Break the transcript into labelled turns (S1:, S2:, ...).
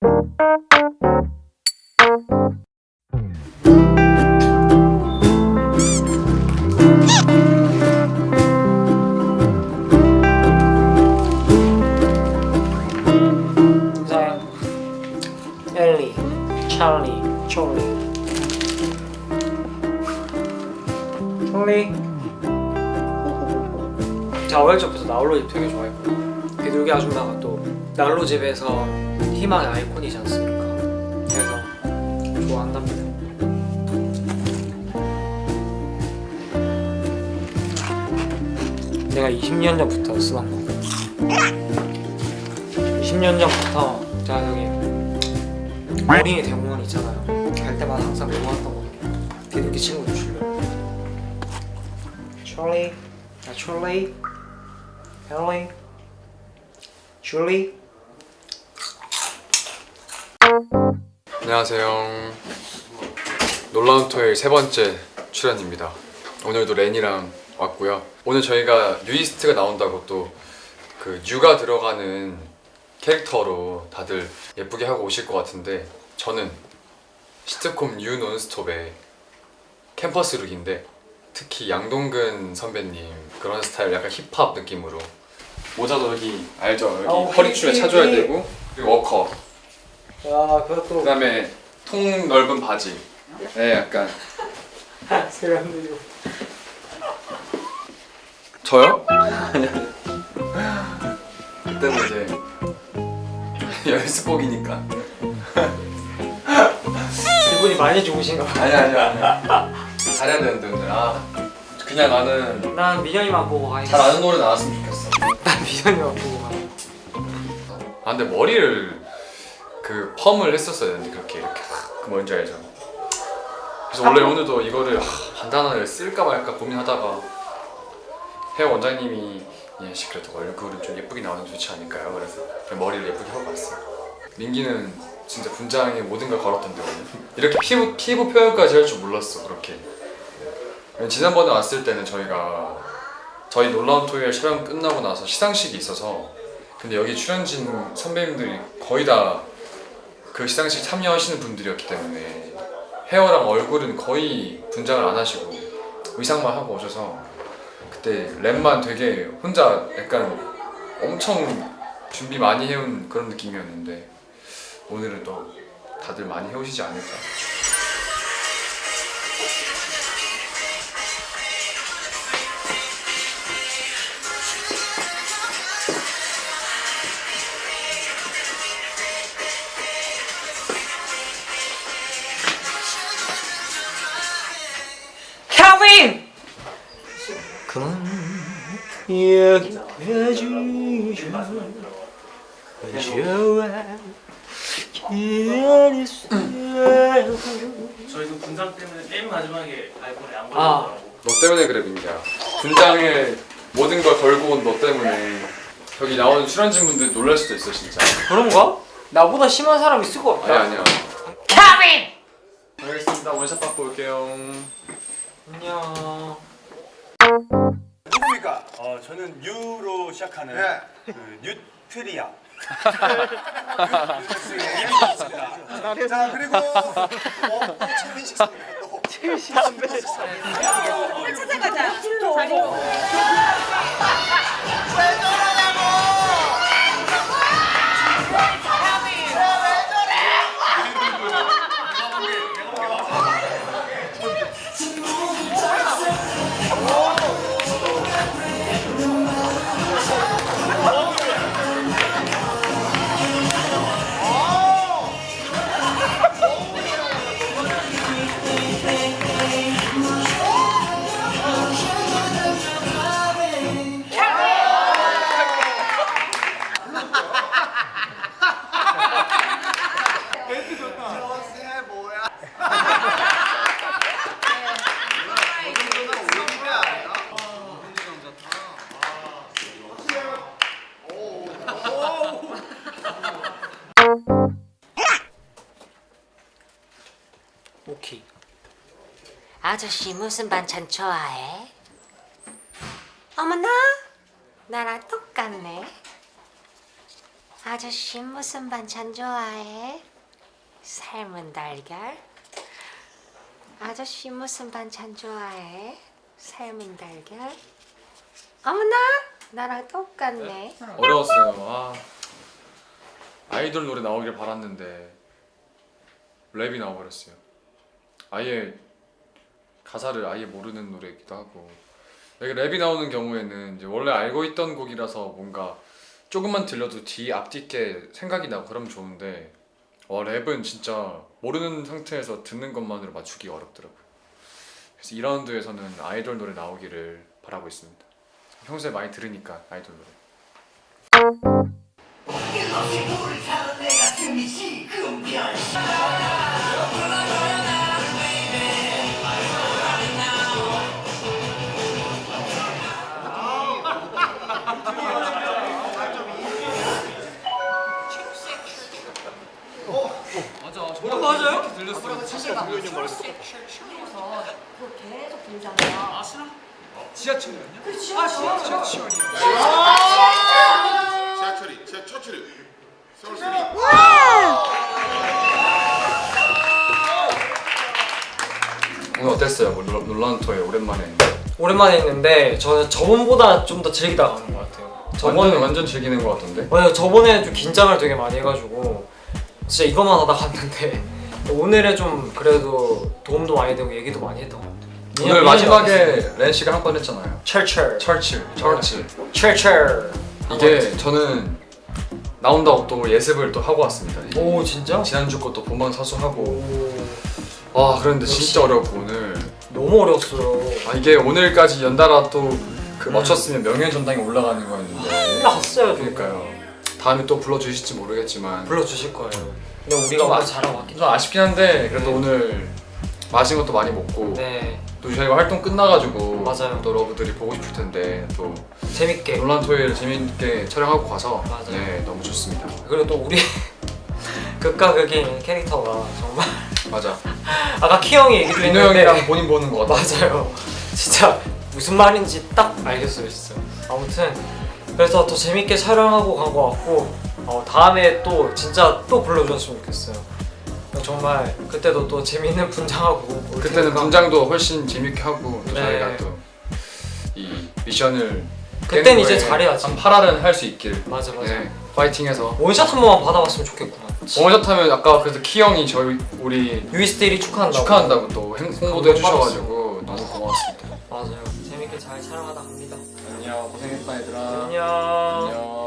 S1: 엘리 찰리 촐리 촐리 제가 어릴 적부터 나홀로집 되게 좋아했고 비둘기 아줌마가 또 난로집에서 희망의 아이콘이지 않습니까? 그래서 좋아한답니다. 내가 20년 전부터 쓰던 거. 20년 전부터 제가 여기 어린이 대공원 있잖아요. 갈 때마다 항상 외워왔던 거거든요 비둘기 친구들 주려고. 찰리 나 찰리 헬리 줄리
S2: 안녕하세요. 놀라운 토요일 세 번째 출연입니다. 오늘도 렌이랑 왔고요. 오늘 저희가 뉴이스트가 나온다고 또 그 뉴가 들어가는 캐릭터로 다들 예쁘게 하고 오실 것 같은데 저는 시트콤 뉴 논스톱의 캠퍼스 look인데 특히 양동근 선배님 그런 스타일 약간 힙합 느낌으로 모자도 여기 알죠? 여기
S1: 어,
S2: 허리춤에
S1: 힙,
S2: 차줘야
S1: 힙.
S2: 되고 그리고 워커
S1: 야 그것도
S2: 그다음에 통 넓은 바지. 네, 약간
S1: 세련되고
S2: 저요? 그때는 이제 연습복이니까.
S1: 기분이 많이 좋으신가 봐.
S2: 아니 아니 아니. 잘해야 되는데 오늘. 아 그냥 나는
S1: 난 민현이만 보고 가야겠어
S2: 잘 아는 노래 나왔으면 좋겠어.
S1: 난 민현이만 보고 가
S2: 아 근데 머리를 그 펌을 했었어야 되는데 그렇게 이렇게 그 뭔지 알죠? 그래서 원래 오늘도 이거를 하, 반단화를 쓸까 말까 고민하다가 헤어 원장님이 예씨 그래도 얼굴은 좀 예쁘게 나오는 게 좋지 않을까요? 그래서 머리를 예쁘게 하고 왔어요 민기는 진짜 분장에 모든 걸 걸었던데 오늘 이렇게 피부, 피부 표현까지 할 줄 몰랐어 그렇게 지난번에 왔을 때는 저희가 저희 놀라운 토요일 촬영 끝나고 나서 시상식이 있어서 근데 여기 출연진 선배님들이 거의 다 그 시상식 참여하시는 분들이었기 때문에 헤어랑 얼굴은 거의 분장을 안 하시고 의상만 하고 오셔서 그때 랩만 되게 혼자 약간 엄청 준비 많이 해온 그런 느낌이었는데 오늘은 또 다들 많이 해오시지 않을까
S1: 좋아 기다렸어요
S3: 저희도 분장 때문에 맨 마지막에 아이폰에 안
S1: 아.
S3: 걸리더라고.
S2: 너 때문에 그래 민기야 분장에 모든 걸 걸고 온 너 때문에 여기 나오는 출연진 분들 놀랄 수도 있어 진짜
S1: 그런가? 나보다 심한 사람 있을 것 같아
S2: 아니 아니야
S1: 케빈!
S3: 시작하는
S4: 네.
S3: 그 뉴트리아.
S4: 자 그리고 어, 또 최민식 선배 또 최민식 선배
S5: 찾아가자. 아저씨 무슨 반찬 좋아해? 어머나 나랑 똑같네. 아저씨 무슨 반찬 좋아해? 삶은 달걀? 아저씨 무슨 반찬 좋아해? 삶은 달걀? 어머나 나랑 똑같네
S2: 어려웠어요. 아, 아이돌 노래 나오길 바랐는데 랩이 나와버렸어요. 아예 가사를 아예 모르는 노래이기도 하고 랩이 나오는 경우에는 이제 원래 알고 있던 곡이라서 뭔가 조금만 들려도 뒤 앞뒤 게 생각이 나고 그러면 좋은데 와 랩은 진짜 모르는 상태에서 듣는 것만으로 맞추기 어렵더라고요. 그래서 2라운드에서는 아이돌 노래 나오기를 바라고 있습니다. 평소에 많이 들으니까 아이돌 노래.
S5: 계속 분장해요.
S4: 지하철이 지하철이 서울시리
S2: 오늘 어땠어요? 뭐 놀- 놀란토에 오랜만에
S1: 오랜만에 했는데 저는 저번보다 좀 더 즐기다 가는 것 같아요.
S2: 완전
S1: 저번에
S2: 완전 즐기는 것 같던데?
S1: 맞아요. 저번에 좀 긴장을 되게 많이 해가지고 진짜 이것만 하다 갔는데 오늘에 좀 그래도 도움도 많이 되고 얘기도 많이 했던 것 같아요.
S2: 오늘 마지막에 렌 씨가 한 번 했잖아요.
S1: 철철.
S2: 철칠 철칠
S1: 철철.
S2: 이게 저는 나온다고 또 예습을 또 하고 왔습니다.
S1: 오 진짜?
S2: 지난주 것도 본방 사수하고.
S1: 오.
S2: 와 그런데
S1: 역시.
S2: 진짜 어렵고 오늘.
S1: 너무 어려웠어요.
S2: 아 이게 오늘까지 연달아 또그
S1: 음.
S2: 맞췄으면 명예 전당에 올라가는 거였는데.
S1: 올라갔어요.
S2: 그러니까요 다음에 또 불러주실지 모르겠지만
S1: 불러주실 거예요. 근데 우리가
S2: 아-
S1: 잘하고 왔기
S2: 좀 아쉽긴 한데 그래도
S1: 네.
S2: 오늘 맛있는 것도 많이 먹고
S1: 네
S2: 또 저희가 활동 끝나가지고
S1: 맞아요.
S2: 또 여러분들이 보고 싶을 텐데 또
S1: 재밌게
S2: 논란 토요일 재밌게 촬영하고 가서
S1: 맞아요.
S2: 네 너무 좋습니다.
S1: 그리고 또 우리 극과 극인 캐릭터가 정말
S2: 맞아.
S1: 아까 키 형이 얘기도
S2: 민호 형이랑 본인 보는 거 같아.
S1: 맞아요. 진짜 무슨 말인지 딱 알겠어요, 진짜. 아무튼 그래서 더 재밌게 촬영하고 간 것 같고 어, 다음에 또 진짜 또 불러주셨으면 좋겠어요. 정말 그때도 또 재밌는 분장하고 올
S2: 그때는 분장도 훨씬 재밌게 하고 또
S1: 네.
S2: 저희가 또 이 미션을
S1: 그땐 이제 잘해야지.
S2: 한 8할은 할 수 있길.
S1: 맞아 맞아.
S2: 네, 파이팅해서.
S1: 원샷 한 번만 받아봤으면 좋겠구나.
S2: 원샷 하면 아까 그래서 키 형이 저희 우리
S1: 유이스테일이 축하한다고.
S2: 축하한다고 또 행- 홍보도 해주셔가지고
S1: 잘 촬영하다 갑니다.
S2: 안녕 고생했다 얘들아.
S1: 안녕.
S2: 안녕.